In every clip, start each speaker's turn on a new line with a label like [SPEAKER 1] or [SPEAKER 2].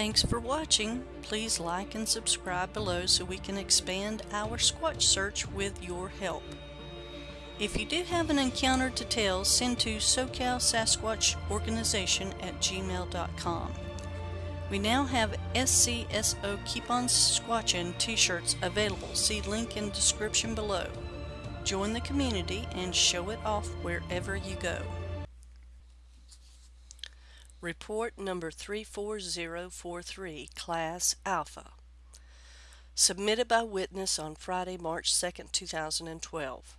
[SPEAKER 1] Thanks for watching. Please like and subscribe below so we can expand our Squatch search with your help. If you do have an encounter to tell, send to SoCal Sasquatch Organization at gmail.com. We now have SCSO Keep On Squatchin t-shirts available. See link in description below. Join the community and show it off wherever you go. Report number 34043, Class Alpha. Submitted by witness on Friday, March 2, 2012.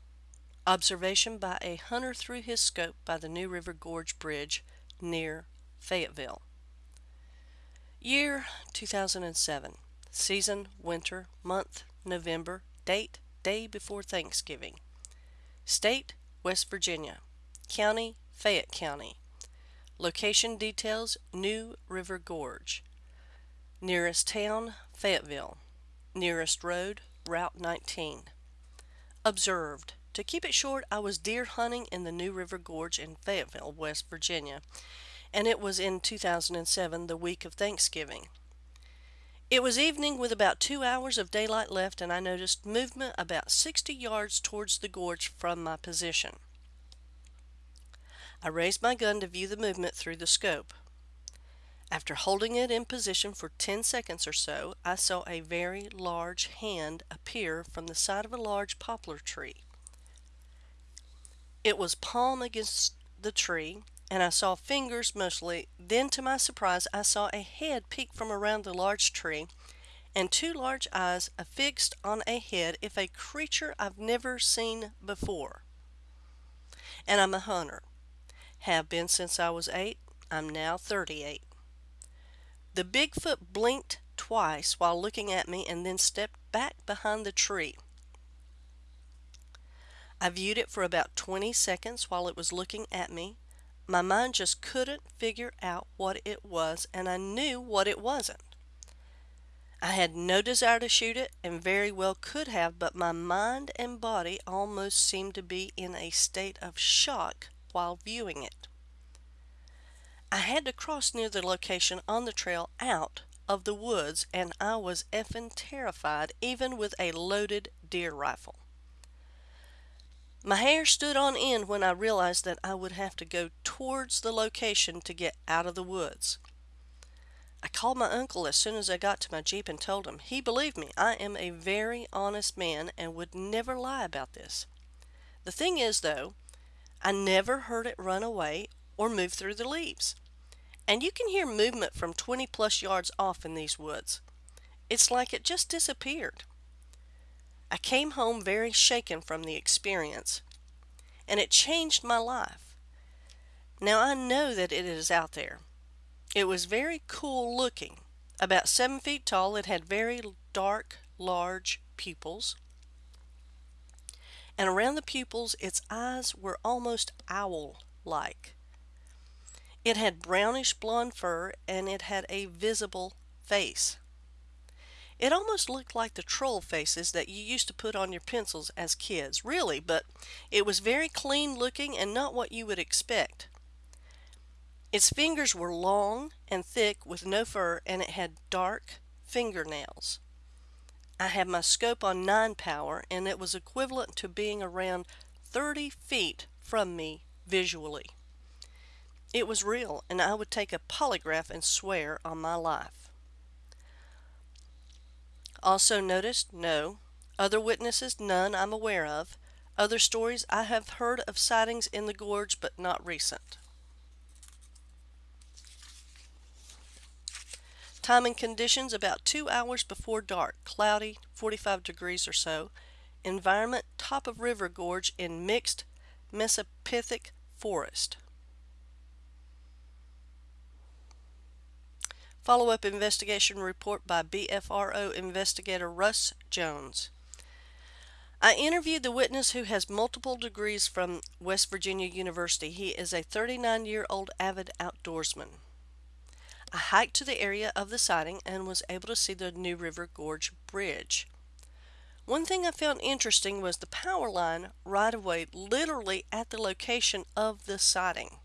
[SPEAKER 1] Observation by a hunter through his scope by the New River Gorge Bridge near Fayetteville. Year 2007. Season winter. Month November. Date day before Thanksgiving. State West Virginia. County Fayette County. Location details New River Gorge. Nearest town Fayetteville. Nearest road Route 19. Observed. To keep it short, I was deer hunting in the New River Gorge in Fayetteville, West Virginia, and it was in 2007, the week of Thanksgiving. It was evening with about two hours of daylight left, and I noticed movement about 60 yards towards the gorge from my position. I raised my gun to view the movement through the scope. After holding it in position for 10 seconds or so, I saw a very large hand appear from the side of a large poplar tree. It was palm against the tree, and I saw fingers mostly. Then, to my surprise, I saw a head peek from around the large tree, and two large eyes affixed on a head if a creature I've never seen before. And I'm a hunter. Have been since I was eight. I'm now 38. The Bigfoot blinked twice while looking at me and then stepped back behind the tree. I viewed it for about 20 seconds while it was looking at me. My mind just couldn't figure out what it was, and I knew what it wasn't. I had no desire to shoot it and very well could have, but my mind and body almost seemed to be in a state of shock while viewing it. I had to cross near the location on the trail out of the woods and I was effing terrified even with a loaded deer rifle. My hair stood on end when I realized that I would have to go towards the location to get out of the woods. I called my uncle as soon as I got to my Jeep and told him. He believed me. I am a very honest man and would never lie about this. The thing is, though, I never heard it run away or move through the leaves. And you can hear movement from 20 plus yards off in these woods. It's like it just disappeared. I came home very shaken from the experience, and it changed my life. Now I know that it is out there. It was very cool looking. About seven feet tall, it had very dark, large pupils and around the pupils its eyes were almost owl-like. It had brownish blonde fur and it had a visible face. It almost looked like the troll faces that you used to put on your pencils as kids, really, but it was very clean looking and not what you would expect. Its fingers were long and thick with no fur and it had dark fingernails. I had my scope on 9 power and it was equivalent to being around 30 feet from me visually. It was real and I would take a polygraph and swear on my life. Also noticed, no. Other witnesses, none I'm aware of. Other stories, I have heard of sightings in the gorge but not recent. Time and conditions about two hours before dark, cloudy, 45 degrees or so. Environment top of river gorge in mixed mesophytic forest. Follow-up investigation report by BFRO investigator Russ Jones. I interviewed the witness who has multiple degrees from West Virginia University. He is a 39-year-old avid outdoorsman. I hiked to the area of the sighting and was able to see the New River Gorge Bridge. One thing I found interesting was the power line right away literally at the location of the sighting.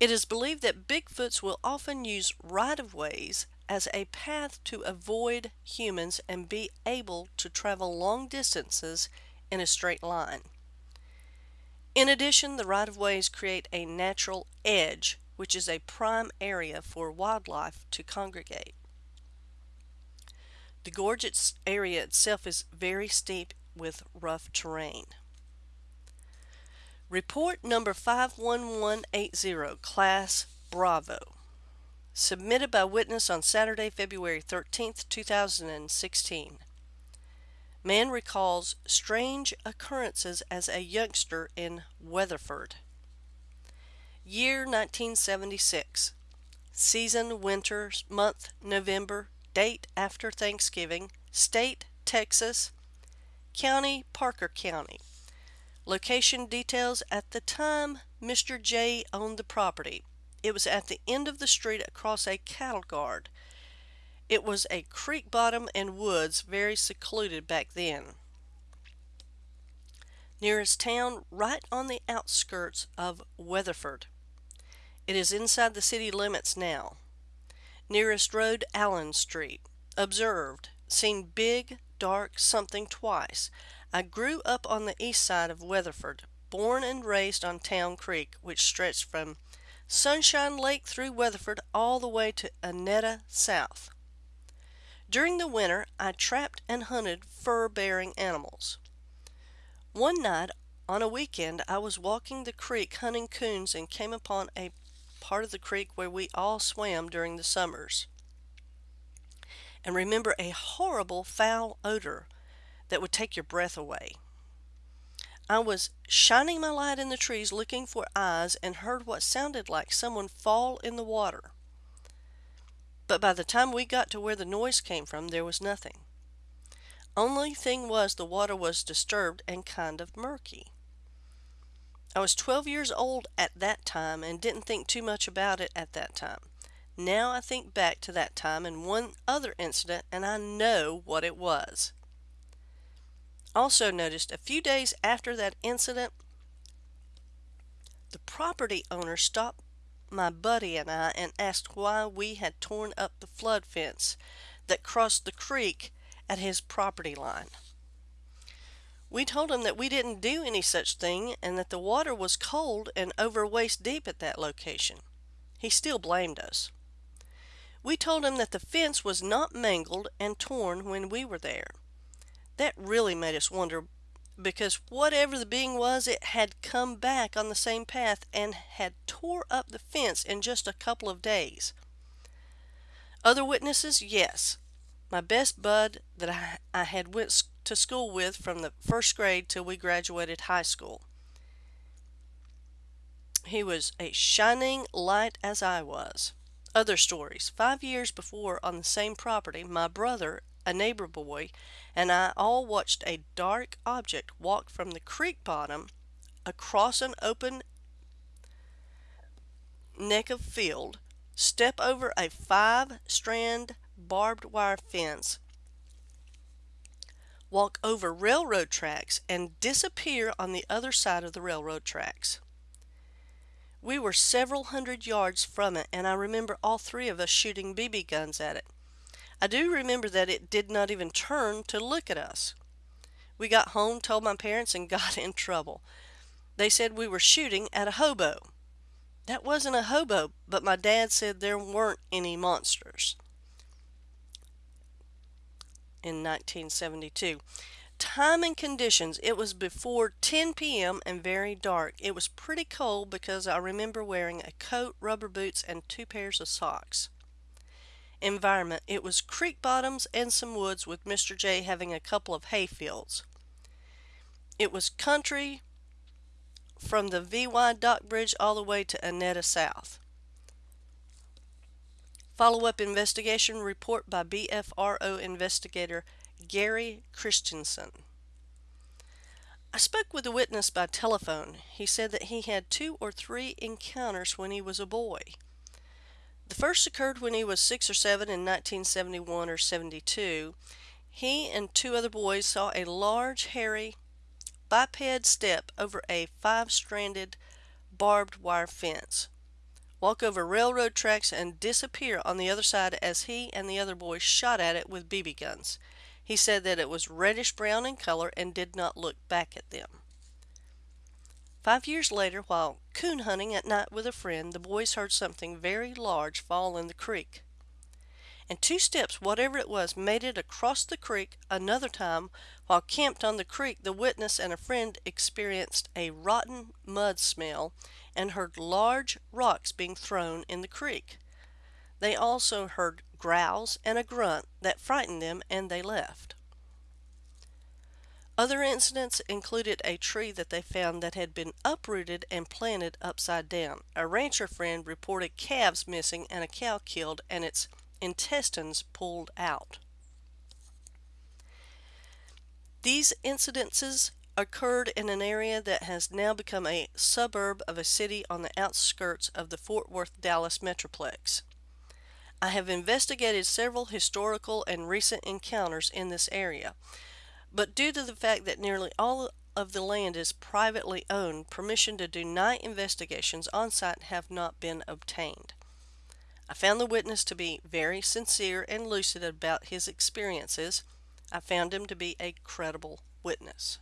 [SPEAKER 1] It is believed that Bigfoots will often use right of ways as a path to avoid humans and be able to travel long distances in a straight line. In addition, the right-of-ways create a natural edge, which is a prime area for wildlife to congregate. The gorge area itself is very steep with rough terrain. Report number 51180, Class Bravo. Submitted by witness on Saturday, February 13, 2016. Man recalls strange occurrences as a youngster in Weatherford. Year 1976. Season winter, month November, date after Thanksgiving, state Texas, county Parker County. Location details at the time Mr. J owned the property. It was at the end of the street across a cattle guard. It was a creek bottom and woods, very secluded back then. Nearest town, right on the outskirts of Weatherford. It is inside the city limits now. Nearest road, Allen Street. Observed. Seen big, dark something twice. I grew up on the east side of Weatherford, born and raised on Town Creek, which stretched from Sunshine Lake through Weatherford all the way to Annetta South. During the winter, I trapped and hunted fur-bearing animals. One night on a weekend, I was walking the creek hunting coons and came upon a part of the creek where we all swam during the summers. And remember a horrible foul odor that would take your breath away. I was shining my light in the trees looking for eyes and heard what sounded like someone fall in the water. But by the time we got to where the noise came from, there was nothing. Only thing was the water was disturbed and kind of murky. I was 12 years old at that time and didn't think too much about it at that time. Now I think back to that time and one other incident and I know what it was. Also noticed a few days after that incident, the property owner stopped my buddy and I and asked why we had torn up the flood fence that crossed the creek at his property line. We told him that we didn't do any such thing and that the water was cold and over waist deep at that location. He still blamed us. We told him that the fence was not mangled and torn when we were there. That really made us wonder because whatever the being was, it had come back on the same path and had tore up the fence in just a couple of days. Other witnesses? Yes. My best bud that I, I had went to school with from the first grade till we graduated high school. He was a shining light as I was. Other stories. Five years before, on the same property, my brother a neighbor boy, and I all watched a dark object walk from the creek bottom across an open neck of field, step over a five strand barbed wire fence, walk over railroad tracks, and disappear on the other side of the railroad tracks. We were several hundred yards from it, and I remember all three of us shooting BB guns at it. I do remember that it did not even turn to look at us. We got home, told my parents, and got in trouble. They said we were shooting at a hobo. That wasn't a hobo, but my dad said there weren't any monsters. In 1972. Time and conditions. It was before 10 p.m. and very dark. It was pretty cold because I remember wearing a coat, rubber boots, and two pairs of socks environment. It was creek bottoms and some woods with Mr. J having a couple of hay fields. It was country from the VY Dock Bridge all the way to Annetta South. Follow-up investigation report by BFRO investigator Gary Christensen. I spoke with the witness by telephone. He said that he had two or three encounters when he was a boy. The first occurred when he was six or seven in 1971 or 72. He and two other boys saw a large, hairy, biped step over a five stranded barbed wire fence. Walk over railroad tracks, and disappear on the other side as he and the other boys shot at it with BB guns. He said that it was reddish brown in color and did not look back at them. Five years later, while coon hunting at night with a friend, the boys heard something very large fall in the creek. In two steps, whatever it was, made it across the creek another time. While camped on the creek, the witness and a friend experienced a rotten mud smell and heard large rocks being thrown in the creek. They also heard growls and a grunt that frightened them and they left. Other incidents included a tree that they found that had been uprooted and planted upside down. A rancher friend reported calves missing and a cow killed and its intestines pulled out. These incidences occurred in an area that has now become a suburb of a city on the outskirts of the Fort Worth Dallas Metroplex. I have investigated several historical and recent encounters in this area. But due to the fact that nearly all of the land is privately owned, permission to do night investigations on site have not been obtained. I found the witness to be very sincere and lucid about his experiences. I found him to be a credible witness.